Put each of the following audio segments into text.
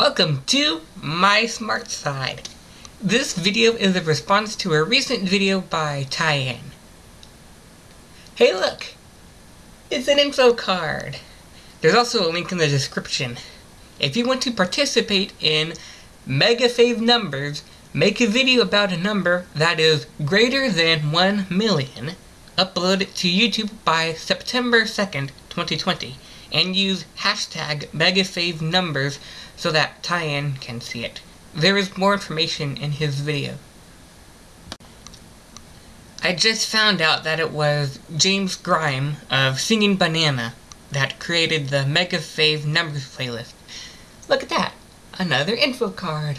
Welcome to My Smart Side. This video is a response to a recent video by Tyann. Hey look! It's an info card. There's also a link in the description. If you want to participate in Mega Fave numbers, make a video about a number that is greater than 1 million, upload it to YouTube by September 2nd, 2020 and use hashtag MegaFavNumbers so that Tyann can see it. There is more information in his video. I just found out that it was James Grime of Singing Banana that created the Mega Fave Numbers playlist. Look at that! Another info card!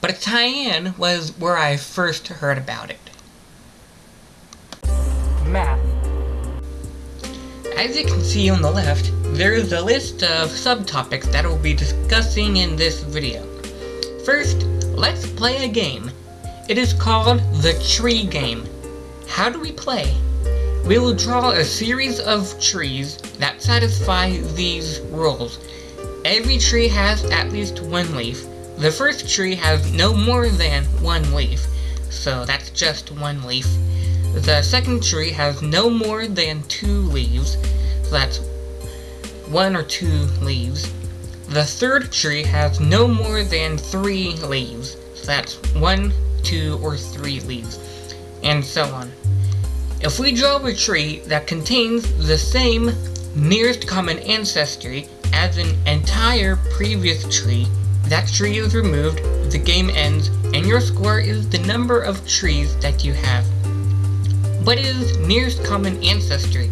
But Tyann was where I first heard about it. Math. As you can see on the left, there is a list of subtopics that we'll be discussing in this video. First, let's play a game. It is called the Tree Game. How do we play? We will draw a series of trees that satisfy these rules. Every tree has at least one leaf. The first tree has no more than one leaf, so that's just one leaf. The second tree has no more than two leaves, so that's one or two leaves. The third tree has no more than three leaves, so that's one, two, or three leaves, and so on. If we draw a tree that contains the same nearest common ancestry as an entire previous tree, that tree is removed, the game ends, and your score is the number of trees that you have. What is nearest common ancestry?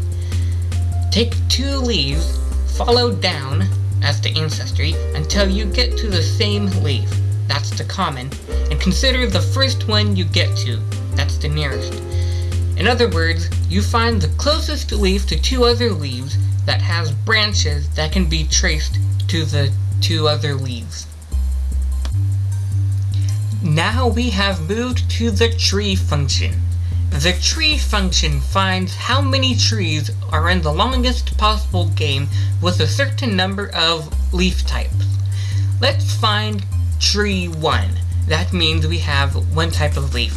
Take two leaves, follow down as the ancestry until you get to the same leaf, that's the common, and consider the first one you get to, that's the nearest. In other words, you find the closest leaf to two other leaves that has branches that can be traced to the two other leaves. Now we have moved to the tree function. The tree function finds how many trees are in the longest possible game with a certain number of leaf types. Let's find tree 1. That means we have one type of leaf.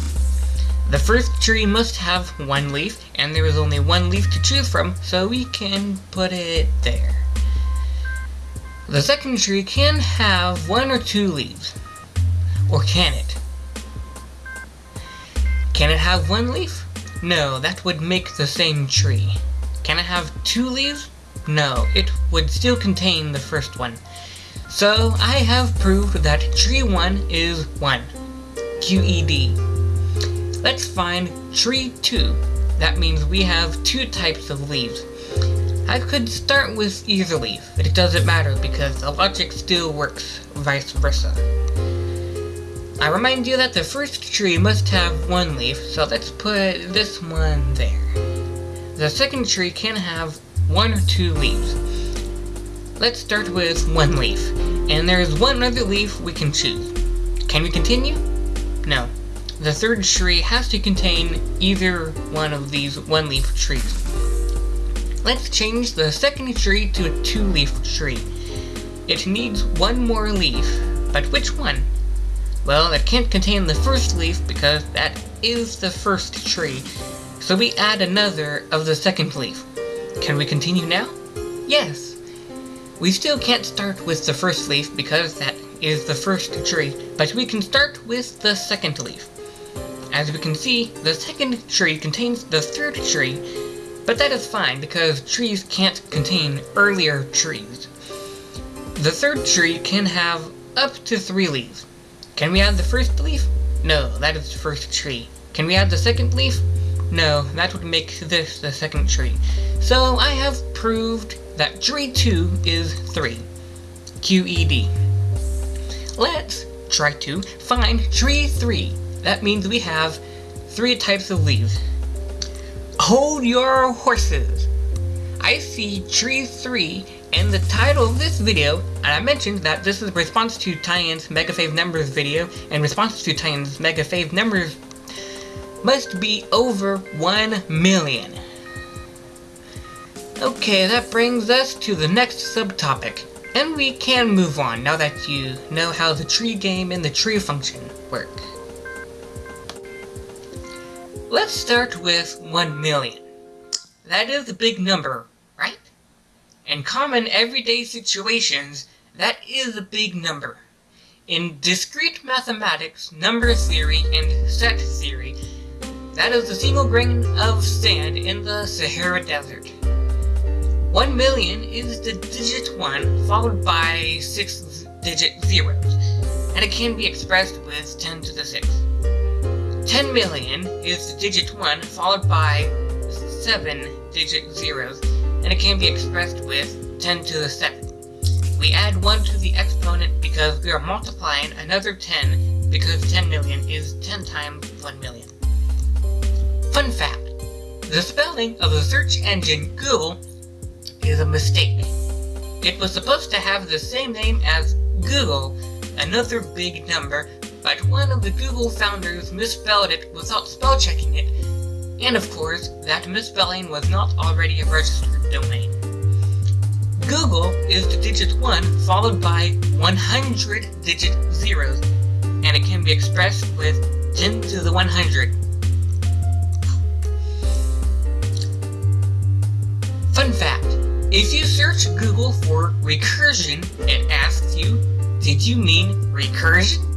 The first tree must have one leaf, and there is only one leaf to choose from, so we can put it there. The second tree can have one or two leaves. Or can it? Can it have one leaf? No, that would make the same tree. Can it have two leaves? No, it would still contain the first one. So, I have proved that tree 1 is 1. QED. Let's find tree 2. That means we have two types of leaves. I could start with either leaf, but it doesn't matter because the logic still works vice versa. I remind you that the first tree must have one leaf, so let's put this one there. The second tree can have one or two leaves. Let's start with one leaf, and there is one other leaf we can choose. Can we continue? No. The third tree has to contain either one of these one-leaf trees. Let's change the second tree to a two-leaf tree. It needs one more leaf, but which one? Well, it can't contain the first leaf because that is the first tree, so we add another of the second leaf. Can we continue now? Yes. We still can't start with the first leaf because that is the first tree, but we can start with the second leaf. As we can see, the second tree contains the third tree, but that is fine because trees can't contain earlier trees. The third tree can have up to three leaves. Can we add the first leaf? No, that is the first tree. Can we add the second leaf? No, that would make this the second tree. So I have proved that tree 2 is 3. QED. Let's try to find tree 3. That means we have three types of leaves. Hold your horses. I see tree 3 in the title of this video, and I mentioned that this is a response to Tyann's Mega Fave Numbers video, and response to Tyann's Mega Fave Numbers must be over 1 million. Okay, that brings us to the next subtopic, And we can move on now that you know how the tree game and the tree function work. Let's start with 1 million. That is a big number? In common everyday situations, that is a big number. In discrete mathematics, number theory, and set theory, that is a single grain of sand in the Sahara Desert. 1 million is the digit 1 followed by 6 digit zeros, and it can be expressed with 10 to the 6. 10 million is the digit 1 followed by 7 digit zeros, and it can be expressed with 10 to the 7. We add 1 to the exponent because we are multiplying another 10 because 10 million is 10 times 1 million. Fun fact, the spelling of the search engine Google is a mistake. It was supposed to have the same name as Googol, another big number, but one of the Google founders misspelled it without spell checking it, and of course, that misspelling was not already a registered domain. Googol is the digit 1 followed by 100 digit zeros, and it can be expressed with 10 to the 100. Fun fact, if you search Google for recursion, it asks you, did you mean recursion?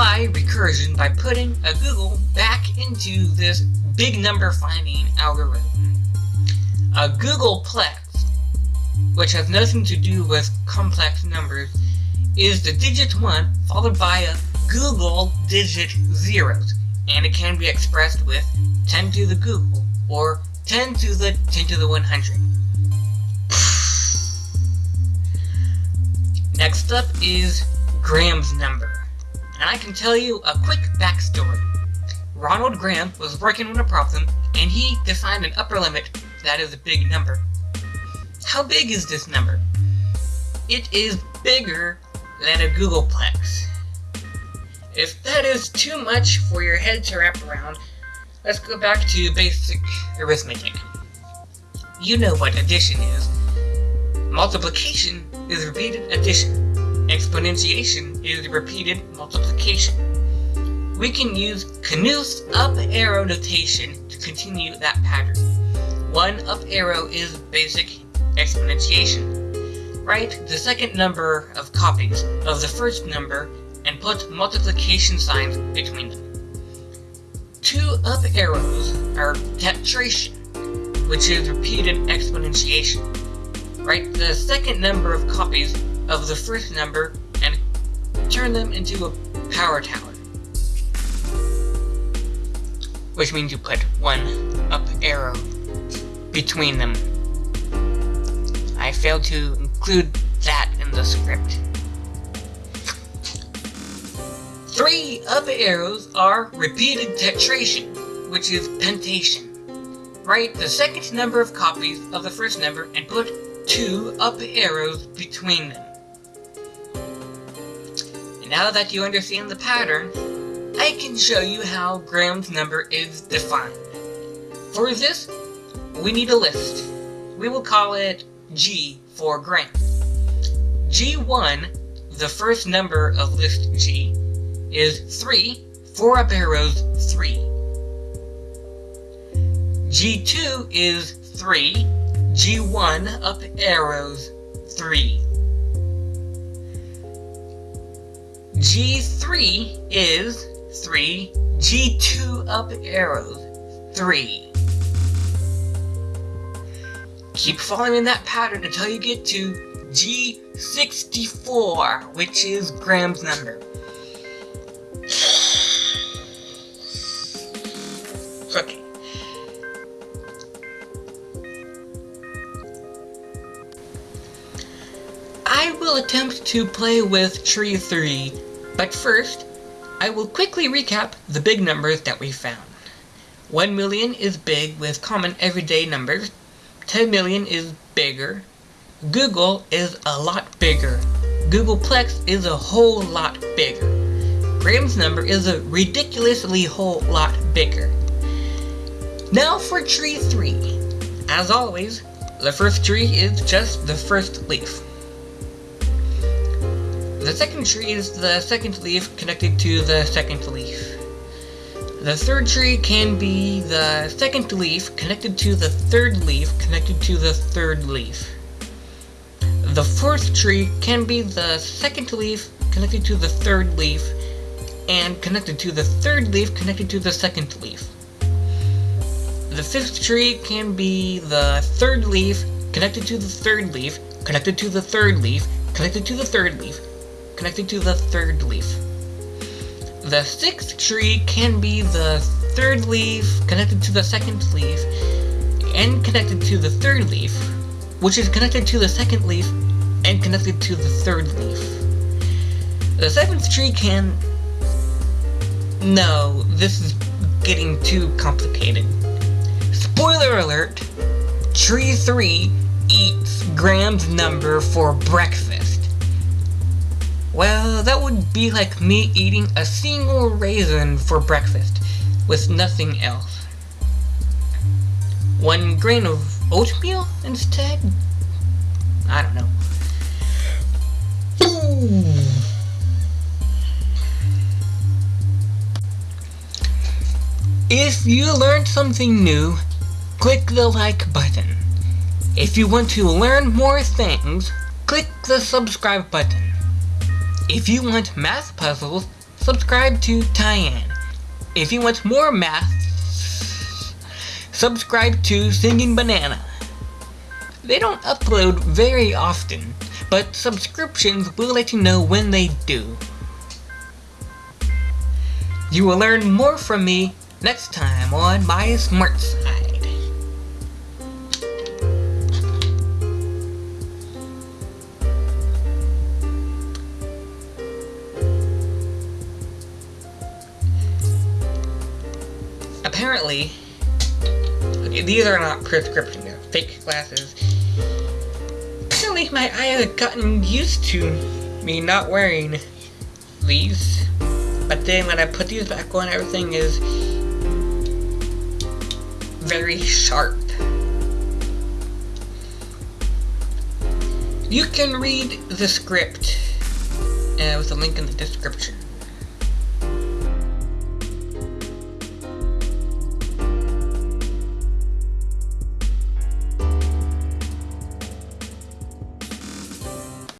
Apply recursion by putting a Googol back into this big number finding algorithm. A Googolplex, which has nothing to do with complex numbers, is the digit 1 followed by a Googol digit zeros, and it can be expressed with 10 to the Googol, or 10 to the 10 to the 100. Next up is Graham's number. And I can tell you a quick backstory. Ronald Graham was working on a problem, and he defined an upper limit that is a big number. How big is this number? It is bigger than a Googolplex. If that is too much for your head to wrap around, let's go back to basic arithmetic. You know what addition is. Multiplication is repeated addition. Exponentiation is repeated multiplication. We can use Knuth's up arrow notation to continue that pattern. One up arrow is basic exponentiation. Write the second number of copies of the first number and put multiplication signs between them. Two up arrows are tetration, which is repeated exponentiation write the second number of copies of the first number turn them into a power tower. Which means you put one up arrow between them. I failed to include that in the script. Three up arrows are repeated tetration, which is pentation. Write the second number of copies of the first number and put two up arrows between them. Now that you understand the pattern, I can show you how Graham's number is defined. For this, we need a list. We will call it G for Graham. G1, the first number of list G, is 3, 4 up arrows, 3. G2 is 3, G1 up arrows 3. G3 is 3, G2 up arrows 3. Keep following that pattern until you get to G64, which is Graham's number. Okay. I will attempt to play with Tree 3, but first, I will quickly recap the big numbers that we found. 1 million is big with common everyday numbers, 10 million is bigger, Googol is a lot bigger, Googolplex is a whole lot bigger, Graham's number is a ridiculously whole lot bigger. Now for tree 3. As always, the first tree is just the first leaf. The second tree is the second leaf connected to the second leaf. The third tree can be the second leaf connected to the third leaf connected to the third leaf. The fourth tree can be the second leaf connected to the third leaf and connected to the third leaf connected to the second leaf. The fifth tree can be the third leaf connected to the third leaf connected to the third leaf connected to the third leaf connected to the third leaf. The sixth tree can be the third leaf connected to the second leaf and connected to the third leaf, which is connected to the second leaf and connected to the third leaf. The seventh tree can... No, this is getting too complicated. Spoiler alert! Tree 3 eats Graham's number for breakfast. Well, that would be like me eating a single raisin for breakfast, with nothing else. One grain of oatmeal instead? I don't know. If you learned something new, click the like button. If you want to learn more things, click the subscribe button. If you want math puzzles, subscribe to Tyann. If you want more math, subscribe to Singing Banana. They don't upload very often, but subscriptions will let you know when they do. You will learn more from me next time on My Smart Side. Apparently, these are not prescription, they're fake glasses. Apparently my eye has gotten used to me not wearing these. But then when I put these back on, everything is very sharp. You can read the script uh, with a link in the description.